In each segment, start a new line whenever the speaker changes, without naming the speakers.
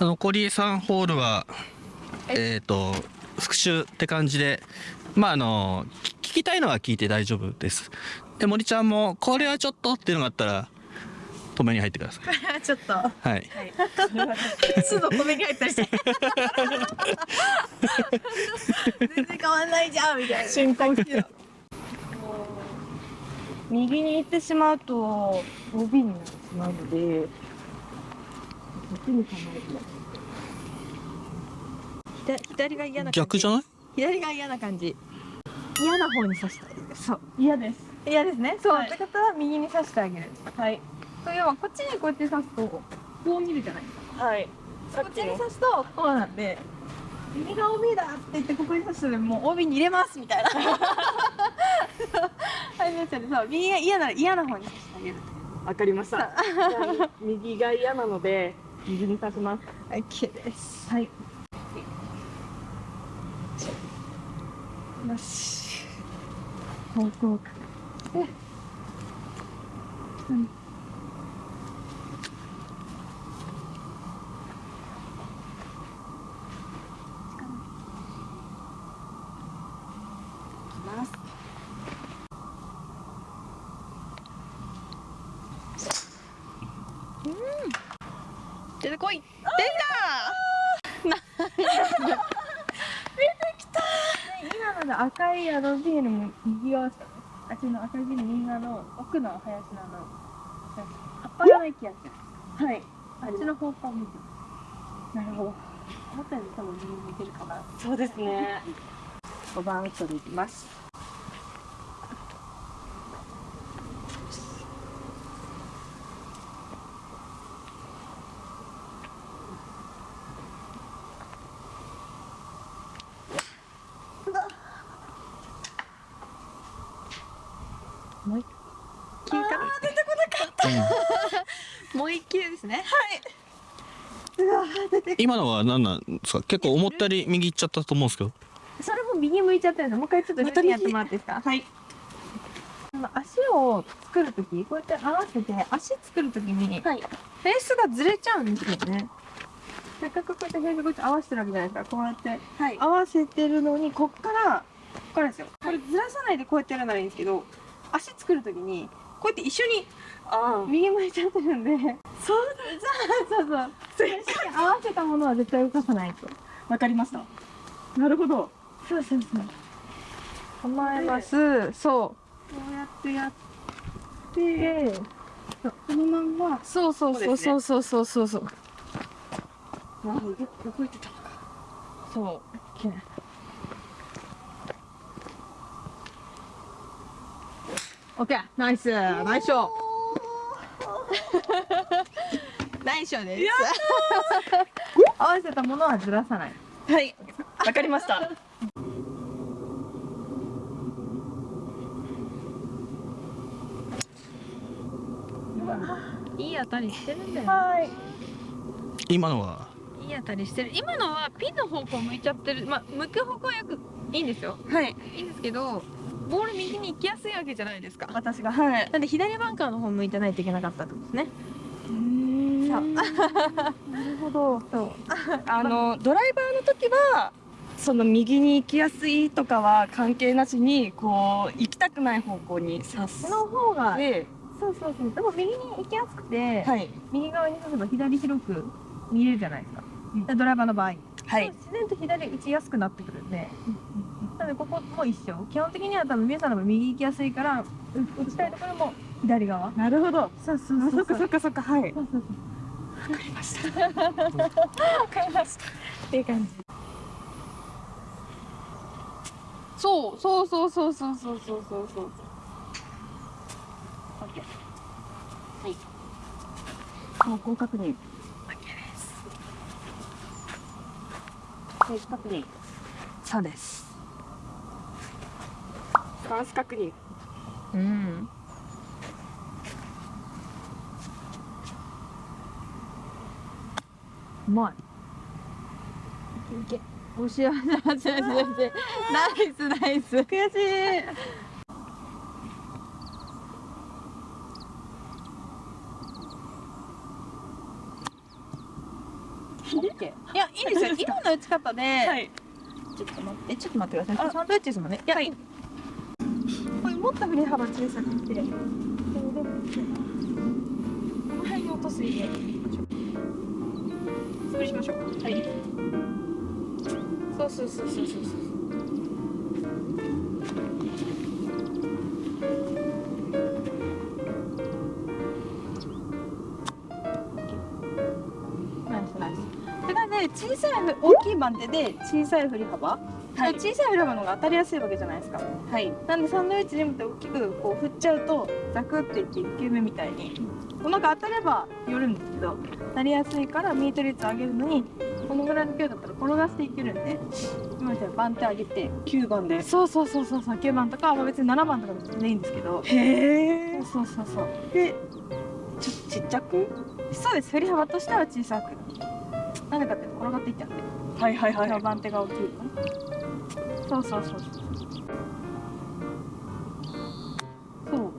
残り3ホールはえ？っ、と復習って感じでまああの聞きたいのは聞いて大丈夫です。で森ちゃんもこれはちょっとっていうのがあったら止めに入ってください。
ちょっと。
はい。
すぐ止めに入ったりして。全然変わんないじゃんみたいな。
瞬間好きだ 右に行ってしまうと OB になってしまうので
左左が嫌な感じ
逆じゃない？
左が嫌な感じ。嫌な方に刺した。いそう。
嫌です。
嫌ですね。そう、
はい。
ってことは右に刺してあげる。
はい。
と要はこっちにこうやって刺すとこう見るじゃない？ですか
はいさ
こっちに刺すとこうなんで右が OB だって言ってここに刺すともう OB に入れますみたいな。はいですよね。そう。右が嫌なら嫌な方に刺してあげる。
わかりました。右が嫌なので右に刺します。
OK です。
はい。
よし。方向でうん
ます
出てこい今ので赤いあのビールも右側ですかねあっちの赤いビール右側の奥の林のあの。葉っぱがない気がするはい。あっちの方向を見て。なるほど。思ったより多分右に向いてるかな。
そうですね。
5番ウッドでいきますもう一球かな出てこなかったもう一球ですね
今のは何なんですか？結構思ったより右行っちゃったと思うんですけど。
それも右向いちゃったんですもう一回ちょっと
また右。
やってもらっていいですか？
はい。
足を作るときこうやって合わせて足作るときに
はい。
フェースがずれちゃうんですよね。せっかくこうやってフェースこうやって合わせてるわけじゃないですかこうやって
はい。
合わせてるのにこっからこっからですよ。これずらさないでこうやってやるならいいんですけど足作るときにこうやって一緒に
あ
右向いちゃってるんで。そうだ。そうそうそう。合わせたものは絶対動かさないと。
あわかりました。なるほど。
そうそうそう。構えます。そう。こうやってやって。このまんま。そうそうそうそうそうそうそう。そう
なるほどどこ行ってたのか。
そう。OK オッケーナイスナイスショー。ナイスショーです。合わせたものはずらさない。
はい。わかりました。
いい当たりしてるんだよ。
はい。
今のは？い
い当たりしてる。今のはピンの方向向いちゃってる。まあ向く方向はよくいいんですよ。
はい。
いいんですけどボール右に行きやすいわけじゃないですか。
私がはい。
なんで左バンカーの方向いてないといけなかったってことですね。そう
なるほど。
そう。
あのドライバーの時はその右に行きやすいとかは関係なしにこう行きたくない方向に刺す。
その方が
で
そうそうそう。でも右に行きやすくて、
はい。
右側に刺せば左広く見えるじゃないですか、
うん。
ドライバーの場合、
はい。
自然と左打ちやすくなってくるんで、なのでここも一緒。基本的には多分皆さんの右行きやすいからう打ちたいところも左側。
なるほど。
そうそう
あそっかそっかそっか。はい。
そうそうそう。
わかりました。わかりました。
っていう感じ。そうそうそうそうそうそうそう。そうそう
オッケーはい。方向確認
OK です
フェイス確認
そうです。
ンス確認。
うん。うまい。いけ。いけおしやせ。せせせナイスナイス。悔しいオッケーいやいいですよ今の打ち方で、
はい。
ちょっと待ってちょっと待ってください。
あ。
サンドイッチですもんね。いや、
はい。これもっと振り幅小さくて。この辺に落とすイメージにしましょう潰しましょう。はい。そうそうそうそうそうそう
大きい番手で小さい振り幅、
はい。
小さい振り幅の方が当たりやすいわけじゃないですか。
はい。
なんでサンドイッチでもって大きくこう振っちゃうとザクっていって1球目みたいにうまく当たれば寄るんですけどなりやすいからミート率上げるのにこのぐらいの勢いだったら転がしていけるんで今みたいに番手上げて
9番で。
そうそうそうそうそう9番とか、まあ、別に7番とかでも全然いいんですけど。
へえ。
そうそうそう。
でちょっとちっちゃく？
そうです。振り幅としては小さくなんでかって転がっていっちゃうんで
はいはい
はい、番手が大きいのね。そう。そう。そう。そうそう、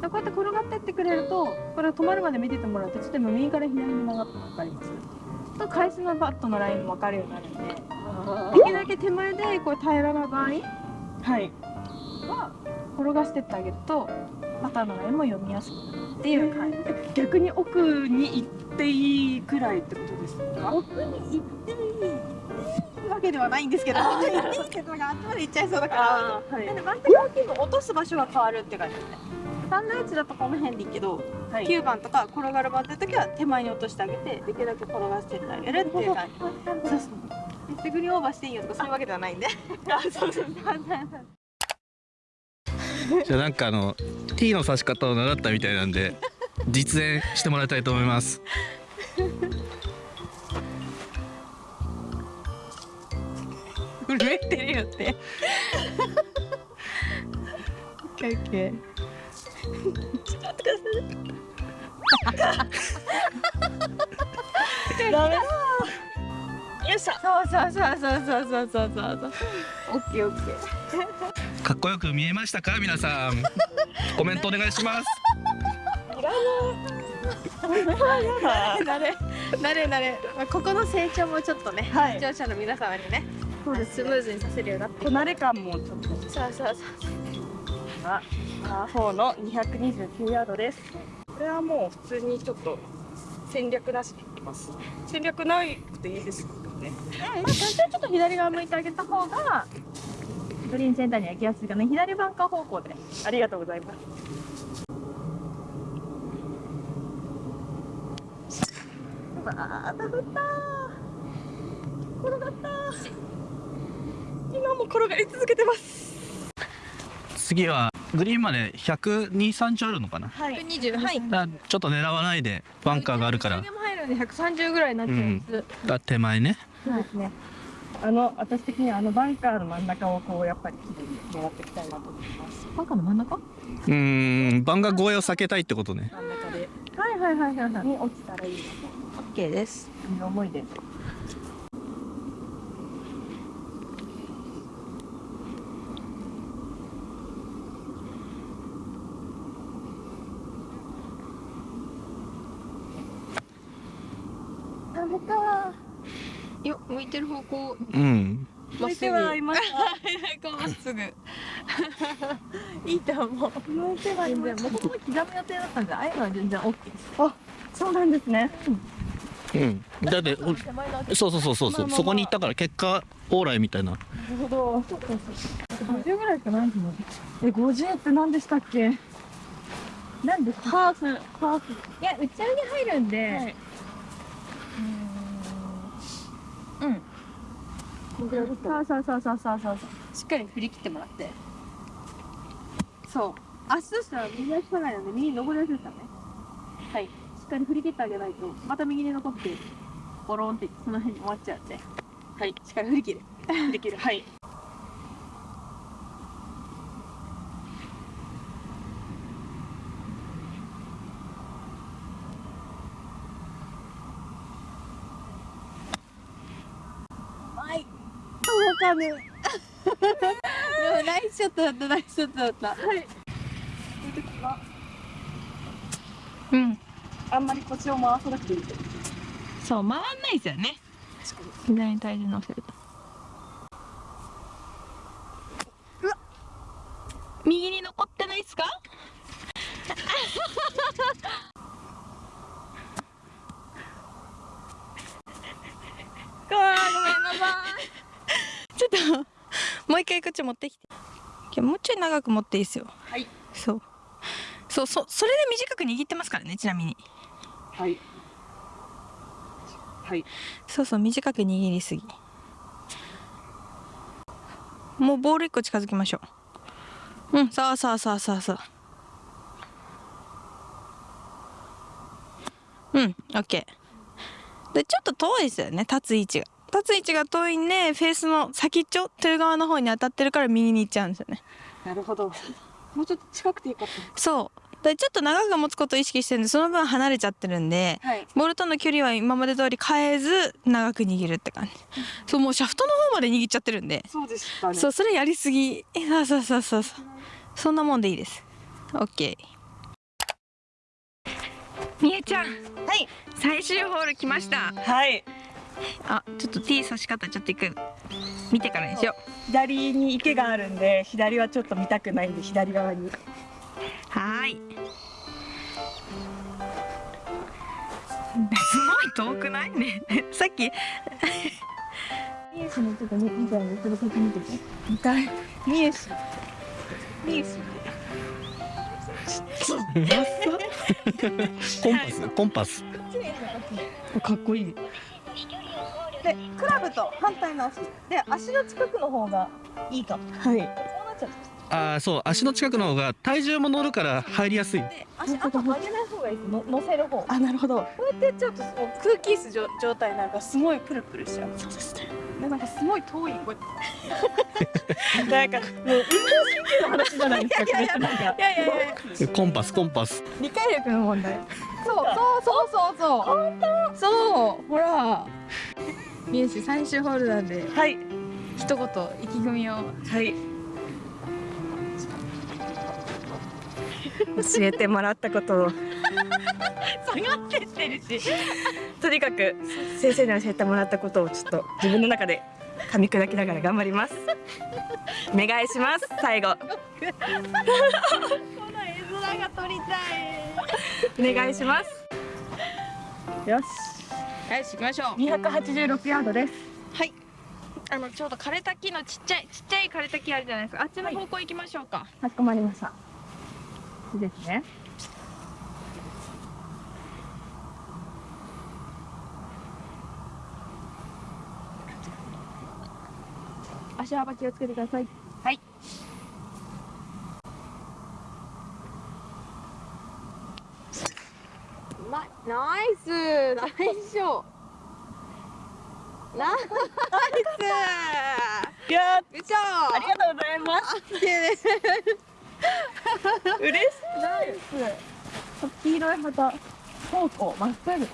でこうやって転がってってくれるとこれ止まるまで見ててもらうとちょっと今右から左に曲がったの分かりますと返しのバットのラインも分かるようになるんで。できるだけ手前でこう平らな場合
はい。
は転がしてってあげるとバターのラインも読みやすくなるっていう感じ。
逆に奥に行っていいくらいってことですか？
奥に行っていいわけではないんですけど行っていいけどがあっちまで行っちゃいそうだから。
はい。
なんで番手が大きい分落とす場所が変わるって感じですねサンドイッチだとこの辺でいいけど、
はい。
9番とか転がる番って時は手前に落としてあげてできるだけ転がしてってあげるっていう感じ。そうそうでグリーンオーバーしていいよとかそういうわけではないんで。そうそう
じゃあなんかあの T の指し方を習ったみたいなんで実演してもらいたいと思います。
震えてるよって。オッケーオッケー。
ダメよっしゃ。
そうそうそうそうそうそうそうそう。オッケーオッケー
かっこよく見えましたか皆さん。コメントお願いします。
なれなれなれ、まあ、ここの成長もちょっとね、
はい。
視聴者の皆様にね
そうです。
スムーズにさせるようになって
こなれ感もちょっと。
そうそうそう
あパー4の229ヤードです。これはもう普通にちょっと戦略なしでいきます。戦略なくていいですよね。
まあ、多少ちょっと左側向いてあげた方がグリーンセンターには行きやすいかな左バンカー方向で。
ありがとうございます。
あーダフった転がった
今も転がり続けてます。
次はグリーンまで12030あるのかな？
はい。
120はい。
ちょっと狙わないでバンカーがあるから。
も入るんで130ぐらいになっちゃうん。です、
が手前ね。
そうですねあの私的にはあのバンカーの真ん中をこうやっぱり綺麗に狙っていきたいなと思います。
バンカーの真ん中？
うーんバンカー越えを避けたいってことね。
真ん中で
はいはいはいはい。はい
に落ちたらいいな
オッケーです。
という思いで
ダメかよ向いてる方向。
うん。
まっすぐ
はいました。
まっすぐ。いいと思う。
向いてはい
全
まし
もともと刻む予定だったんでああいうのは全然 OK です。
そうなんですね。
うん。だってそうそうそうそうそう。そこに行ったから結果オーライみたいな。
なるほど。
そうそうそう。
50ぐらいしかないですもんえ50って何でしたっけ？
なんでハーフ。ハーフ。いや打ち上げ入るんで、
はい。う
ーんうん
こんぐらいですか
そうそうそうそうそうそう。しっかり振り切ってもらって。そう。足としたら右足下がりなんで右に登りやすいですからね。はい。しっかり振り切ってあげないと。また右に残ってボロンってその辺に終わっちゃうんで。はい。しっかり振り切る。
振り切る。はい。
届かぬでもナイスショットだったナイスショットだった。はい。うん。
あんまり腰を回さなくていい。
そう回んないですよね。左に体重乗せるとうわ右に残ってないっすかごめんなさいちょっともう一回こっち持ってきて。もうちょい長く持っていいですよ。
はい。
そう。そうそそれで短く握ってますからねちなみに。
はい。はい。
そうそう短く握りすぎ。もうボール1個近づきましょう。うんさあさあさあさあさあうんオッケー。でちょっと遠いですよね立つ位置が立つ位置が遠いんでフェースの先っちょという側の方に当たってるから右に行っちゃうんですよね。
なるほど。もうちょっと近くていいかった。
そう。でちょっと長く持つことを意識してるんでその分離れちゃってるんで
はい。
ボールとの距離は今まで通り変えず長く握るって感じ。そうもうシャフトの方まで握っちゃってるんで。
そうでしたね。
そうそれやりすぎ。えそうそうそうそう。そうそんなもんでいいです。オッケーみえちゃん。
はい。
最終ホール来ました。
はい
あちょっと T 差し方ちょっと一回見てからにしよ
左に池があるんで左はちょっと見たくないんで左側に。
うはーい。すごい遠くないね。さっき。
ミエシのちょっとね。見たいんでそれ先見てて見たい。ミエシミエシ
コンパス？コンパス。
かっこいいでクラブと反対の足。で足の近くの方がいいかもはい。そうなっちゃう
ああそう足の近くの方が体重も乗るから入りやすい。
で足あと上げない方がいいです。の乗せる方。あなるほど。こうやってやっちゃうともう空気椅子状状態なんかすごいプルプルしちゃう。そうですね。なんかすごい遠いこうやってなんかもう運動神経の話じゃないですか。これってなんか。いやいやいや。
コンパスコンパス。
理解力の問題。そうそう。そうそうそう。本当？そう。ほらみえし最終ホールなんで
はい。
一言意気込みを。
はい。教えてもらったことを。
下がってってるし。
とにかく先生に教えてもらったことをちょっと自分の中で噛み砕きながら頑張ります。お願いします。最後。お願いします。よし
よし行きましょう。
286ヤードです。
はい。あのちょうど枯れた木のちっちゃいちっちゃい枯れた木あるじゃないですか。あっちの方向行きましょうか、
かしこまりました。いいですね。
足幅気をつけてください
はい
うまいナイス。ナイスショーナイス。よいしょ。
ありがとうございます。嬉しい。
ナイス。
黄色い旗方向まっすぐ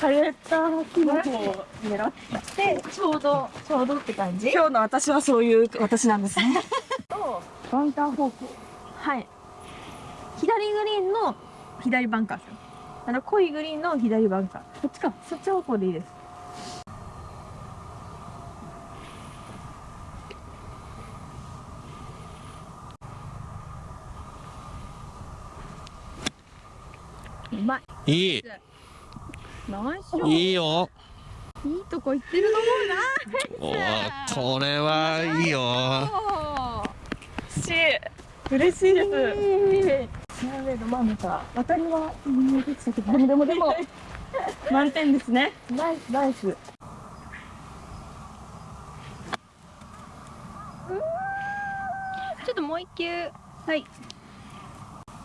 枯れた木の方を狙ってちょうどちょうどって感じ。今日の私はそういう私なんですね。とバンカー方向
はい。左グリーンの左バンカー。ですよあの濃いグリーンの左バンカー。そっちか。そっち方向でいいです。うまい。
いい。いいよ。
いいとこ行ってると思うな。
おーこれはいいよ。
し嬉しいですフェアウェイの真ん中渡りは見えてきたけどでもでもでも 満点ですね。ナイスナイス。
ちょっともう一球。はい。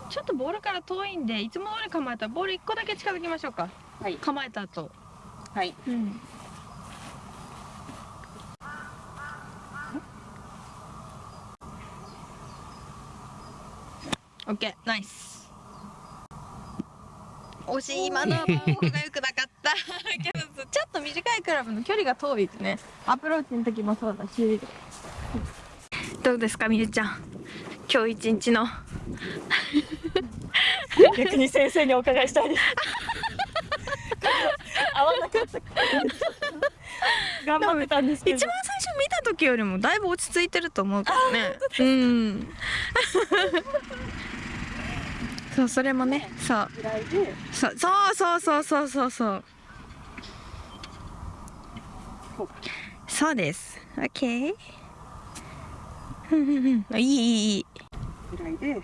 ちょっとボールから遠いんでいつも通り構えたらボール一個だけ近づきましょうか。
はい。
構えた後。
はい。
うんオッケーナイス。惜しい今のは方向が良くなかった。けどちょっと短いクラブの距離が遠いですね。アプローチの時もそうだし。どうですかみゆちゃん。今日一日の。
逆に先生にお伺いしたいです。合わなかった。頑張ってたんですけど。
一番最初見た時よりもだいぶ落ち着いてると思うからね。うんそうそれもねそう。そうそうそうそうそうそう。そうです。オッケーうんうんうんいいいいいい。
ぐらいで。
うまっ。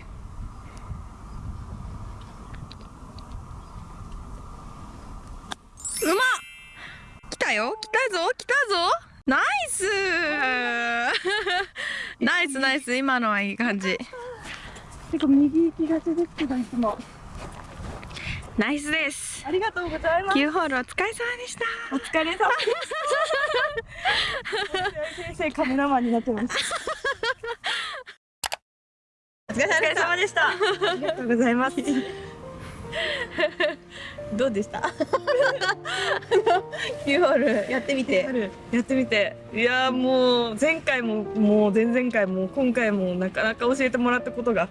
来たよ。来たぞ。来たぞ。ナイス。ナイスナイス。今のはいい感じ
結構右行きがちですけどいつも。
ナイスです。
ありがとうございます。
9ホールお疲れ様でした。
お疲れ様先生カメラマンになってます。
お疲れ様でした。
ありがとうございます
どうでした？9ホールやってみて。
やってみて。いやーもう前回ももう前々回も今回もなかなか教えてもらったことが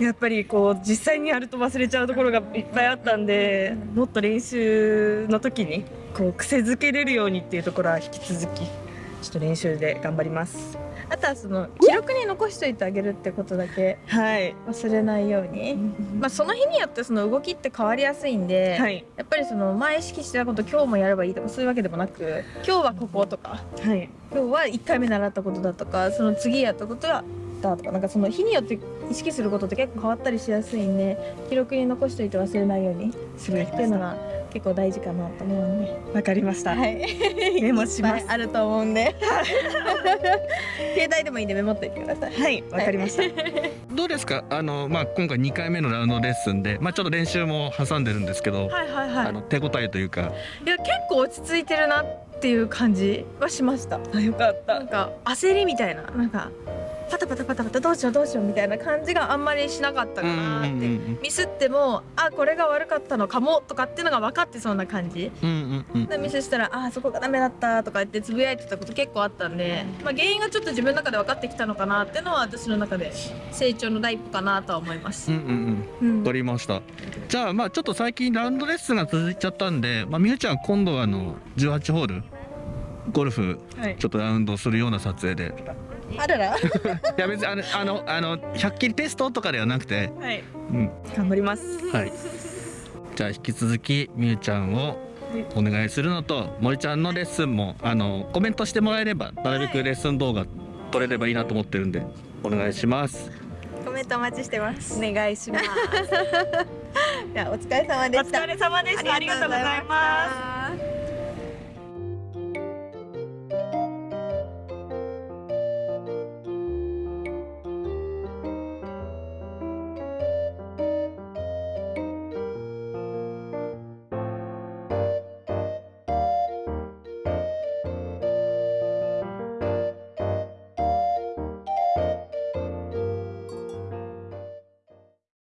やっぱりこう実際にやると忘れちゃうところがいっぱいあったんでもっと練習の時にこう癖づけれるようにっていうところは引き続きちょっと練習で頑張ります
あとはその記録に残しておいてあげるってことだけ
はい。
忘れないように、まあその日によってその動きって変わりやすいんで、
はい。
やっぱりその前意識してたこと今日もやればいいとかそういうわけでもなく今日はこことか
はい。
今日は1回目習ったことだとかその次やったことはだとかなんかその日によって意識することって結構変わったりしやすいんで記録に残しておいて忘れないようにするっていうのが結構大事かなと思うんで。
わかりました、
はい、
メモします。
あると思うんで。携帯でもいいんでメモっておいてください。
はいわかりました。
どうですか？あの、まあ、今回2回目のラウンドレッスンで、まあ、ちょっと練習も挟んでるんですけど、
はいはいはい。
あの手応えというか。
いや結構落ち着いてるなっていう感じはしました。
あよかった。
なんか焦りみたいな。なんかパタパタパタパタどうしようどうしようみたいな感じがあんまりしなかったかなって、ミスってもあこれが悪かったのかもとかっていうのが分かってそうな感じ。
うんうんうん。
でミスしたらあそこがダメだったとか言ってつぶやいてたこと結構あったんで、まあ、原因がちょっと自分の中で分かってきたのかなっていうのは私の中で成長の第一歩かなとは思います。
うんうんうん。
うん。
取りました。じゃあまあちょっと最近ラウンドレッスンが続いちゃったんで、まあ、みゆちゃん今度はあの18ホールゴルフ
はい。
ちょっとラウンドするような撮影で
あらら。
いや別にあのあのあの100キリテストとかではなくて、
はい。
うん。
頑張ります。
はい、じゃあ引き続きみゆちゃんをお願いするのと森ちゃんのレッスンもあのコメントしてもらえればなるべくレッスン動画撮れればいいなと思ってるんでお願いします。
コメントお待ちしてます。
お願いします。
じゃあお疲れ様で
お
した。
疲れ様でした。ありがとうございます。
す